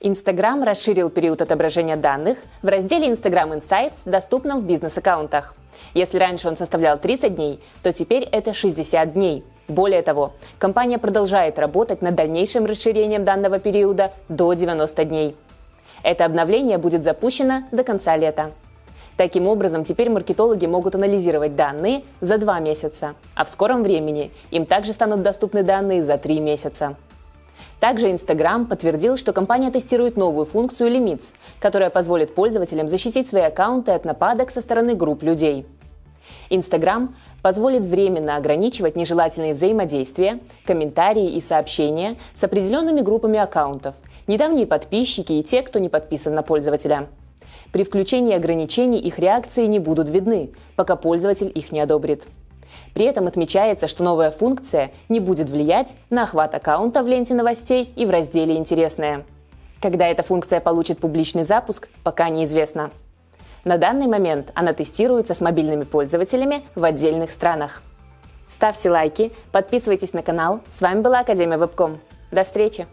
Instagram расширил период отображения данных в разделе Instagram Insights, доступном в бизнес-аккаунтах. Если раньше он составлял 30 дней, то теперь это 60 дней. Более того, компания продолжает работать над дальнейшим расширением данного периода до 90 дней. Это обновление будет запущено до конца лета. Таким образом, теперь маркетологи могут анализировать данные за два месяца, а в скором времени им также станут доступны данные за три месяца. Также Instagram подтвердил, что компания тестирует новую функцию Limits, которая позволит пользователям защитить свои аккаунты от нападок со стороны групп людей. Instagram позволит временно ограничивать нежелательные взаимодействия, комментарии и сообщения с определенными группами аккаунтов, недавние подписчики и те, кто не подписан на пользователя. При включении ограничений их реакции не будут видны, пока пользователь их не одобрит. При этом отмечается, что новая функция не будет влиять на охват аккаунта в ленте новостей и в разделе «Интересное». Когда эта функция получит публичный запуск, пока неизвестно. На данный момент она тестируется с мобильными пользователями в отдельных странах. Ставьте лайки, подписывайтесь на канал. С вами была Академия Вебком. До встречи!